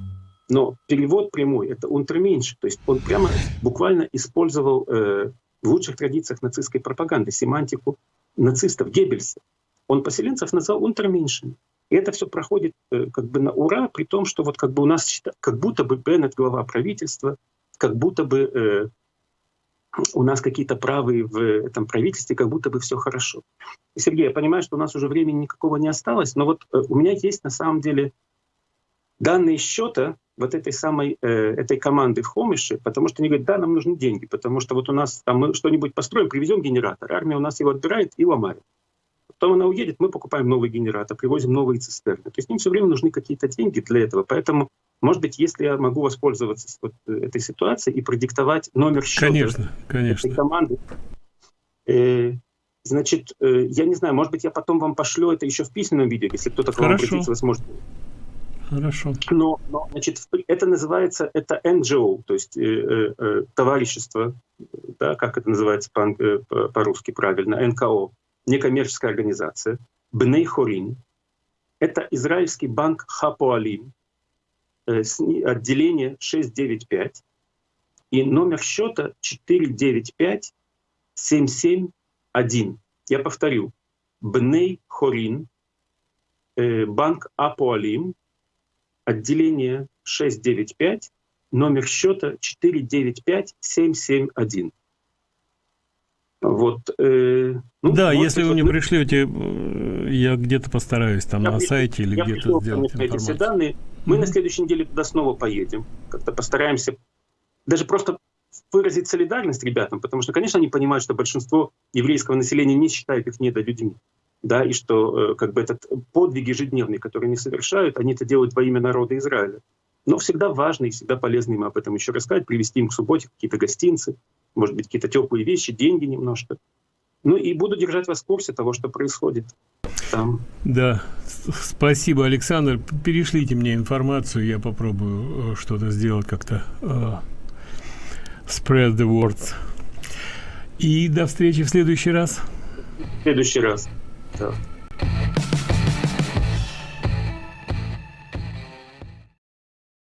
Speaker 3: Но перевод прямой — это унтерменьши. То есть он прямо буквально использовал э, в лучших традициях нацистской пропаганды семантику нацистов, Геббельса. Он поселенцев назвал унтерменьшими. И это все проходит э, как бы на ура, при том, что вот как бы у нас, как будто бы Беннет глава правительства, как будто бы э, у нас какие-то правы в этом правительстве, как будто бы все хорошо. Сергей, я понимаю, что у нас уже времени никакого не осталось, но вот э, у меня есть на самом деле данные счета вот этой самой э, этой команды в Хомише, потому что они говорят, да, нам нужны деньги, потому что вот у нас там мы что-нибудь построим, привезем генератор, армия у нас его отбирает и ломает. Потом она уедет, мы покупаем новый генератор, привозим новые цистерны. То есть им все время нужны какие-то деньги для этого. Поэтому, может быть, если я могу воспользоваться вот этой ситуацией и продиктовать номер счета
Speaker 2: конечно, конечно.
Speaker 3: этой команды, э, значит, э, я не знаю, может быть, я потом вам пошлю это еще в письменном виде, если кто-то к вам обратится, сможете
Speaker 2: Хорошо.
Speaker 3: но, но значит, это называется, это NGO, то есть э, э, э, товарищество, да, как это называется по- э, по- по-русски правильно, НКО, некоммерческая организация, Бней Хорин. Это израильский банк Хапуалим, э, отделение 695, и номер счета 495 771. Я повторю, Бней Хорин, э, банк Апуалим, отделение 695, номер счета 495771. Вот. э, ну,
Speaker 2: да,
Speaker 3: может
Speaker 2: если вы мне
Speaker 3: вот
Speaker 2: пришлете, э, я где-то постараюсь там
Speaker 3: я
Speaker 2: на
Speaker 3: пришлю-
Speaker 2: сайте или где-то сделать
Speaker 3: все
Speaker 2: информацию.
Speaker 3: данные. Мы на
Speaker 2: Мгм.
Speaker 3: следующей неделе туда снова поедем. Как-то постараемся даже просто выразить солидарность ребятам, потому что, конечно, они понимают, что большинство еврейского населения не считает их недолюдьми. Да, и что э, как бы этот подвиг ежедневный, который они совершают, они это делают во имя народа Израиля. Но всегда важно и всегда полезно им об этом еще рассказать, привезти им к субботе какие-то гостинцы, может быть, какие-то теплые вещи, деньги немножко. Ну и буду держать вас в курсе того, что происходит там.
Speaker 2: Да, спасибо, Александр. Перешлите мне информацию, я попробую э, что-то сделать как-то. э, spread the words. И до встречи в следующий раз.
Speaker 3: В следующий раз. Да.